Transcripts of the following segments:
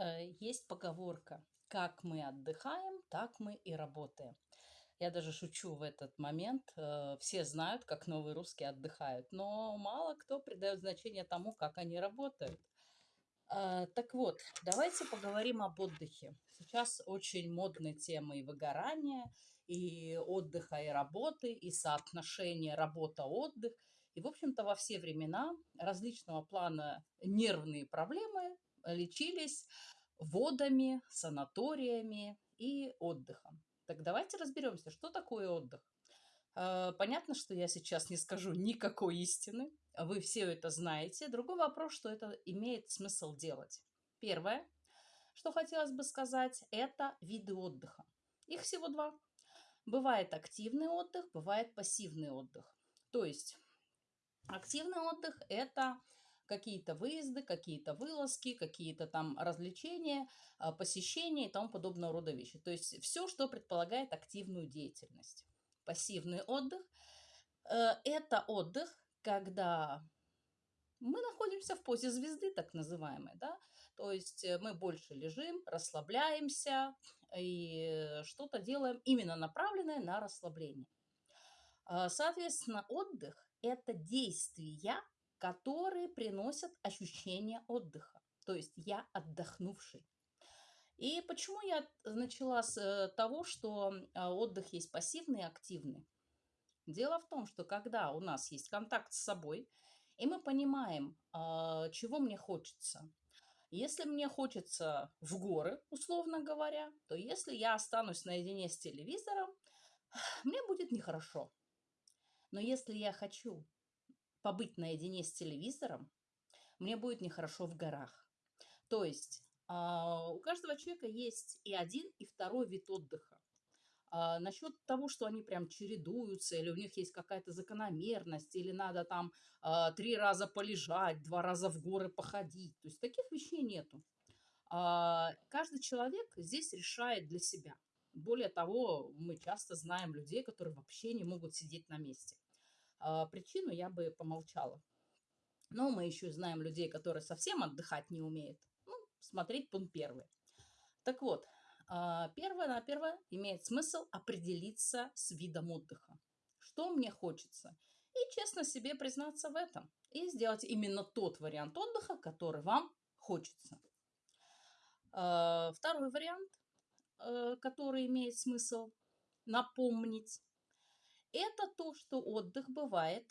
Э, есть поговорка: "Как мы отдыхаем, так мы и работаем". Я даже шучу в этот момент. Э, все знают, как новые русские отдыхают, но мало кто придает значение тому, как они работают. Э, так вот, давайте поговорим об отдыхе. Сейчас очень модная тема и выгорания, и отдыха, и работы, и соотношение работа-отдых. И, в общем-то, во все времена различного плана нервные проблемы лечились водами, санаториями и отдыхом. Так давайте разберемся, что такое отдых. Э, понятно, что я сейчас не скажу никакой истины, вы все это знаете. Другой вопрос, что это имеет смысл делать. Первое, что хотелось бы сказать, это виды отдыха. Их всего два. Бывает активный отдых, бывает пассивный отдых. То есть активный отдых – это какие-то выезды, какие-то вылазки, какие-то там развлечения, а, посещения и тому подобного рода вещи. То есть все, что предполагает активную деятельность. Пассивный отдых э, – это отдых, когда мы находимся в позе звезды, так называемой, да, то есть э, мы больше лежим, расслабляемся и что-то делаем именно направленное на расслабление. А, соответственно, отдых – это действия, которые приносят ощущение отдыха. То есть я отдохнувший. И почему я начала с э, того, что а, отдых есть пассивный и активный? Дело в том, что когда у нас есть контакт с собой, и мы понимаем, а, чего мне хочется. Если мне хочется в горы, условно говоря, то если я останусь наедине с телевизором, мне будет нехорошо. Но если я хочу побыть наедине с телевизором, мне будет нехорошо в горах. То есть а, у каждого человека есть и один, и второй вид отдыха. А, насчет того, что они прям чередуются, или у них есть какая-то закономерность, или надо там а, три раза полежать, два раза в горы походить. То есть таких вещей нету. Каждый человек здесь решает для себя. Более того, мы часто знаем людей, которые вообще не могут сидеть на месте. А, причину я бы помолчала. Но мы еще знаем людей, которые совсем отдыхать не умеют. Ну, смотреть пункт первый. Так вот, а, первое на первое имеет смысл определиться с видом отдыха. Что мне хочется? И честно себе признаться в этом. И сделать именно тот вариант отдыха, который вам хочется. А, второй вариант, э, который имеет смысл напомнить, это то, что отдых бывает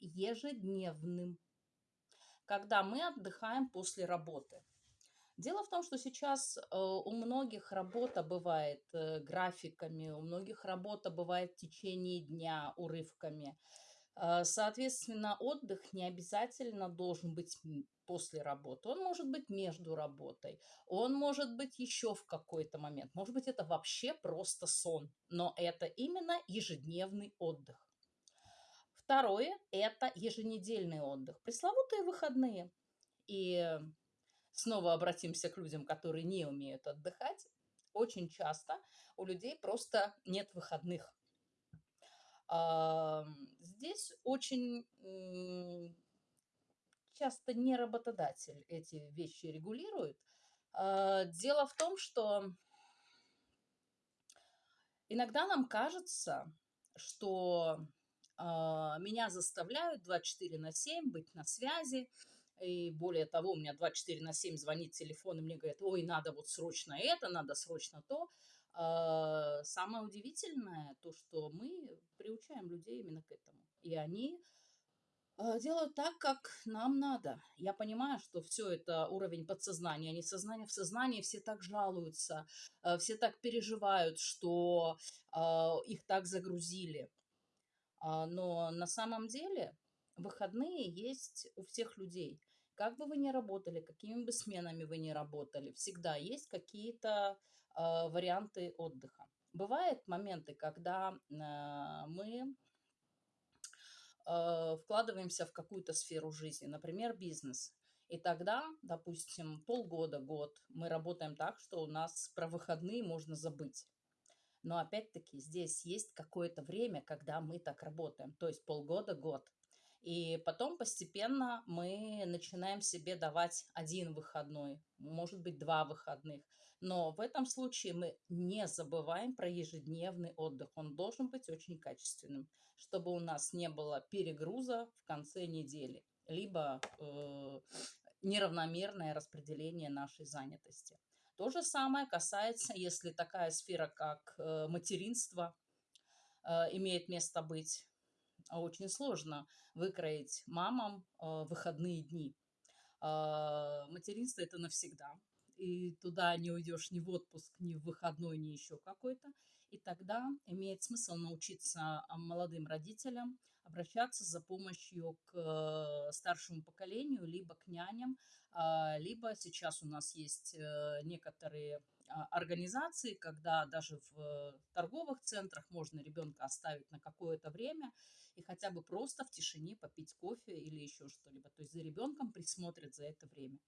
ежедневным, когда мы отдыхаем после работы. Дело в том, что сейчас э, у многих работа бывает э, графиками, у многих работа бывает в течение дня урывками. Э, соответственно, отдых не обязательно должен быть после работы. Он может быть между работой, он может быть еще в какой-то момент. Может быть, это вообще просто сон, но это именно ежедневный отдых. Второе – это еженедельный отдых, пресловутые выходные. И снова обратимся к людям, которые не умеют отдыхать. Очень часто у людей просто нет выходных. Здесь очень часто не работодатель эти вещи регулирует. А, дело в том, что иногда нам кажется, что а, меня заставляют 24 на 7 быть на связи, и более того, у меня 24 на 7 звонит телефон, и мне говорят, ой, надо вот срочно это, надо срочно то. А, самое удивительное то, что мы приучаем людей именно к этому. И они Э, делают так, как нам надо. Я понимаю, что все это уровень подсознания, а не сознание. В сознании все так жалуются, э, все так переживают, что э, их так загрузили. А, но на самом деле выходные есть у всех людей. Как бы вы ни работали, какими бы сменами вы ни работали, всегда есть какие-то варианты отдыха. Бывают моменты, когда мы э, вкладываемся в какую-то сферу жизни, например, бизнес. И тогда, допустим, полгода, год мы работаем так, что у нас про выходные можно забыть. Но опять-таки здесь есть какое-то время, когда мы так работаем, то есть полгода, год. И потом постепенно мы начинаем себе давать один выходной, может быть, два выходных. Но в этом случае мы не забываем про ежедневный отдых. Он должен быть очень качественным, чтобы у нас не было перегруза в конце недели, либо э, неравномерное распределение нашей занятости. То же самое касается, если такая сфера, как э, материнство, э, имеет место быть. Очень сложно выкроить мамам э, выходные дни. Материнство это навсегда и туда не уйдешь ни в отпуск, ни в выходной, ни еще какой-то. И тогда имеет смысл научиться а, молодым родителям обращаться за помощью к э, старшему поколению, либо к няням, а, либо сейчас у нас есть э, некоторые а, организации, когда даже в торговых центрах можно ребенка оставить на какое-то время и хотя бы просто в тишине попить кофе или еще что-либо. То есть за ребенком присмотрят за это время.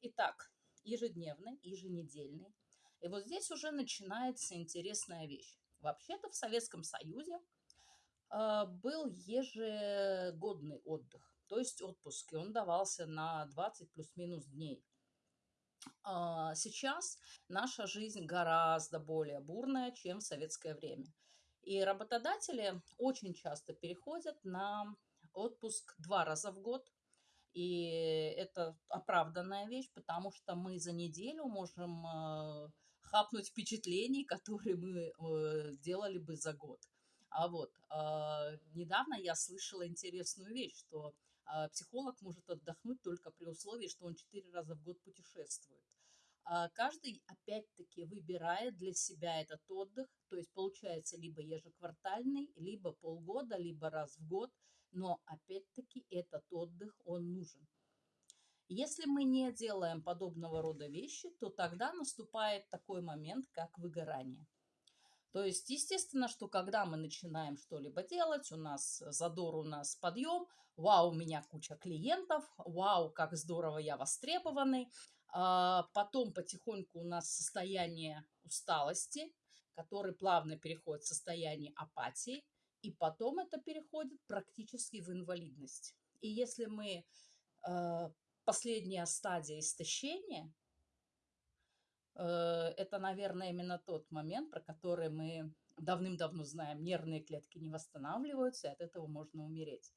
Итак, ежедневный, еженедельный. И вот здесь уже начинается интересная вещь. Вообще-то в Советском Союзе а, был ежегодный отдых, то есть отпуск, и он давался на 20 плюс-минус дней. А, сейчас наша жизнь гораздо более бурная, чем в советское время. И работодатели очень часто переходят на отпуск два раза в год, и это оправданная вещь, потому что мы за неделю можем э, хапнуть впечатлений, которые мы э, делали бы за год. А вот э, недавно я слышала интересную вещь, что психолог может отдохнуть только при условии, что он четыре раза в год путешествует. А каждый, опять-таки, выбирает для себя этот отдых, то есть получается либо ежеквартальный, либо полгода, либо раз в год – но опять-таки этот отдых, он нужен. Если мы не делаем подобного рода вещи, то тогда наступает такой момент, как выгорание. То есть, естественно, что когда мы начинаем что-либо делать, у нас задор, у нас подъем, вау, у меня куча клиентов, вау, как здорово я востребованный. А потом потихоньку у нас состояние усталости, который плавно переходит в состояние апатии, и потом это переходит практически в инвалидность. И если мы э, последняя стадия истощения, э, это, наверное, именно тот момент, про который мы давным-давно знаем, нервные клетки не восстанавливаются, и от этого можно умереть.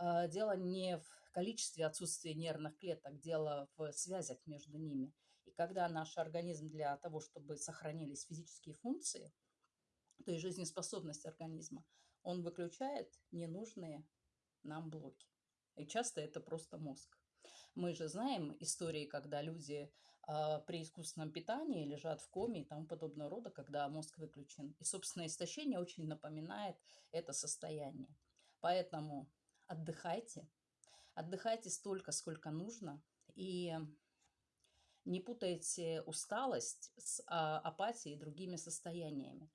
Э, дело не в количестве отсутствия нервных клеток, дело в связях между ними. И когда наш организм для того, чтобы сохранились физические функции, то есть жизнеспособность организма, он выключает ненужные нам блоки. И часто это просто мозг. Мы же знаем истории, когда люди э, при искусственном питании лежат в коме и тому подобного рода, когда мозг выключен. И, собственно, истощение очень напоминает это состояние. Поэтому отдыхайте. Отдыхайте столько, сколько нужно. И не путайте усталость с а, апатией и другими состояниями.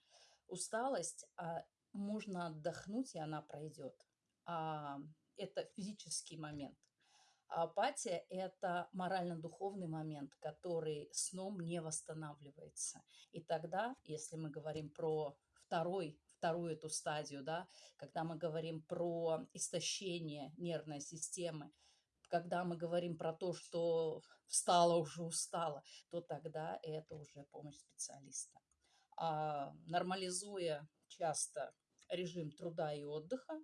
Усталость а, можно отдохнуть, и она пройдет. А, это физический момент. А апатия – это морально-духовный момент, который сном не восстанавливается. И тогда, если мы говорим про второй, вторую эту стадию, да, когда мы говорим про истощение нервной системы, когда мы говорим про то, что встала уже устала, то тогда это уже помощь специалиста. А нормализуя часто режим труда и отдыха,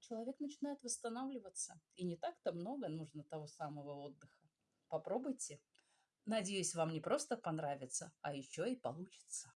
человек начинает восстанавливаться. И не так-то много нужно того самого отдыха. Попробуйте. Надеюсь, вам не просто понравится, а еще и получится.